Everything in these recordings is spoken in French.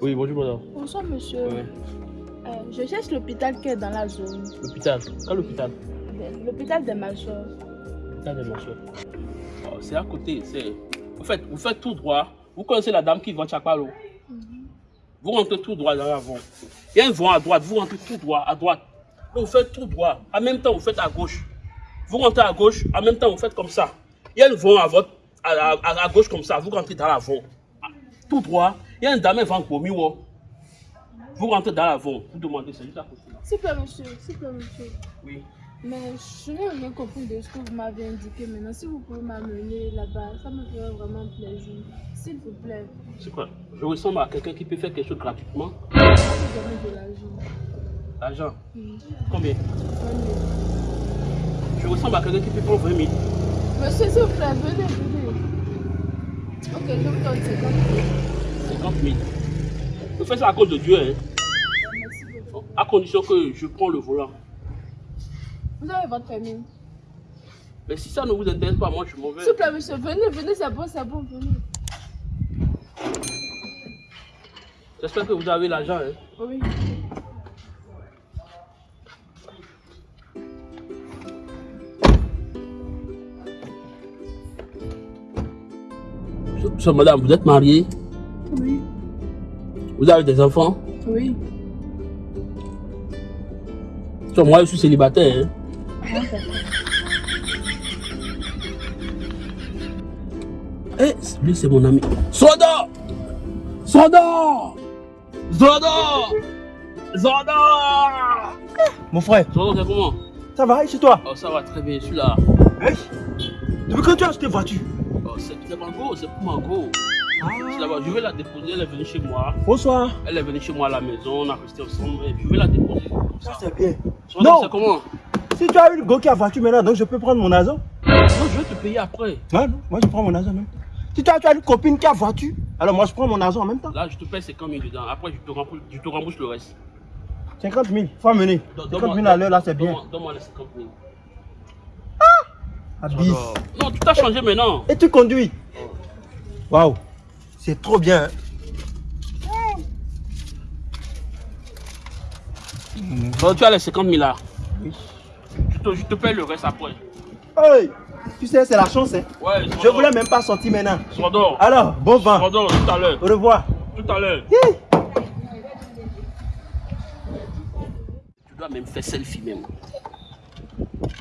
Oui, bonjour madame. Bonsoir monsieur. Euh, je cherche l'hôpital qui est dans la zone. L'hôpital Quel hôpital? Ben, l'hôpital des ma soeur. L'hôpital de ma soeur. Oh, c'est à côté, c'est... En fait, vous faites tout droit. Vous connaissez la dame qui vend Chapalo? Mm. Vous rentrez tout droit dans l'avant. Il y a un vent à droite, vous rentrez tout droit, à droite. Vous faites tout droit. En même temps, vous faites à gauche. Vous rentrez à gauche, en même temps, vous faites comme ça. Il y a un vent à votre à, gauche comme ça. Vous rentrez dans la vent. Tout droit. Il y a un dame qui vend pour Miwo. Vous rentrez dans la vent. Vous demandez, c'est juste à côté. S'il vous plaît, monsieur. S'il vous plaît, monsieur. Oui. Mais je n'ai rien compris de ce que vous m'avez indiqué maintenant. Si vous pouvez m'amener là-bas, ça me ferait vraiment plaisir. S'il vous plaît. C'est quoi? Je ressemble à quelqu'un qui peut faire quelque chose gratuitement. Je vais vous donner de l'argent. L'argent. Combien? Je ressemble à quelqu'un qui peut prendre 20 000. Monsieur, s'il vous plaît, venez, venez. Ok, je vous donne 50 000. 50 000. Je fais ça à cause de Dieu, hein. Merci beaucoup. À condition que je prends le volant. Vous avez votre permis Mais si ça ne vous intéresse pas, moi je suis mauvais. S'il vous plaît, monsieur, venez, venez, c'est bon, c'est bon, venez. J'espère que vous avez l'argent, hein. Oui. Madame, vous êtes mariée Oui. Vous avez des enfants Oui. So, moi je suis célibataire, hein. Ah, d'accord. Eh, lui c'est mon ami. Soda Soda Soda Soda Mon frère, Soda, c'est comment? Ça va et chez toi? Oh, ça va très bien, je suis là. Hey Depuis quand tu as acheté voiture? C'est c'est Margot, c'est pour la vois, je vais la déposer, elle est venue chez moi. Bonsoir. Elle est venue chez moi à la maison, on a resté ensemble, je vais la déposer. Ça ça. c'est bien. Non. c'est comment? Si tu as eu le go qui a voiture maintenant, donc je peux prendre mon argent. Non, je vais te payer après. Non, moi je prends mon argent même. Si tu as, tu as une copine qui a voiture, alors moi je prends mon argent en même temps. Là, je te paye 50 000 dedans. Après, je te rembourse, je te rembourse le reste. 50 000, faut amener. Donne- 50 donne-moi- 000 à l'heure là, c'est bien. Donne-moi les 50 000. Non, tout a changé maintenant. Et tu conduis Waouh, c'est trop bien. Donc, tu as les 50 000 là. Oui. Je te, je te paye le reste après. Hey, tu sais, c'est la chance. Hein. Ouais, Je voulais même pas sortir maintenant. Sordor. Alors, bon vent. Sordor, tout à l'heure. Au revoir. Tout à l'heure. Tu dois même faire selfie même.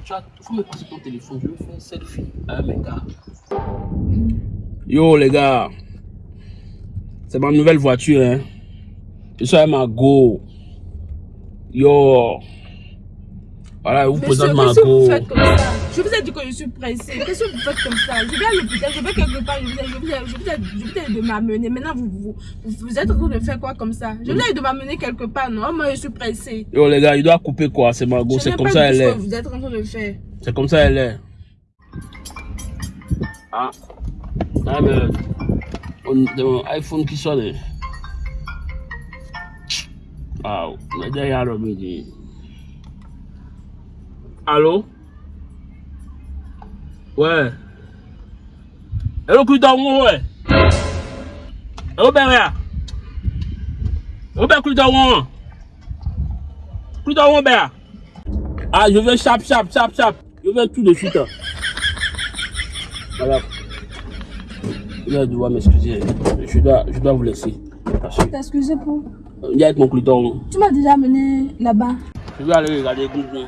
Tu as, faut me passer ton téléphone, je vais faire un selfie avec mes gars. Yo les gars, c'est ma nouvelle voiture hein. Je suis avec ma go. Yo. Voilà, vous Monsieur, présente ma qu'est-ce que vous go. faites comme ça Je vous ai dit que je suis pressée. Qu'est-ce que vous faites comme ça? Je vais à l'hôpital, je vais quelque part, je vous ai, je vous ai, je vous ai, je vous ai dit de m'amener. Maintenant, vous, vous, vous, vous êtes en train de faire quoi comme ça? Je vous ai dit de m'amener quelque part, non? Moi, je suis pressée. Yo les gars, il doit couper quoi, c'est ma go, Je c'est comme ça elle est. vous êtes en train de faire. C'est comme ça elle est. Ah. Ah mais on the iPhone qui sonne. Wow, mais derrière le midi. Allô? Ouais. Hello, mon ouais? Hello, Beria? Hello, Beria, dans mon, Beria? Ah, je vais chap, chap, chap, chap. Je vais tout de suite. hein. Voilà. Je dois devoir m'excuser. Je dois, je dois vous laisser. Excusez pour? euh, il y a avec mon cliton. Tu m'as déjà amené là-bas. Je vais aller regarder Google.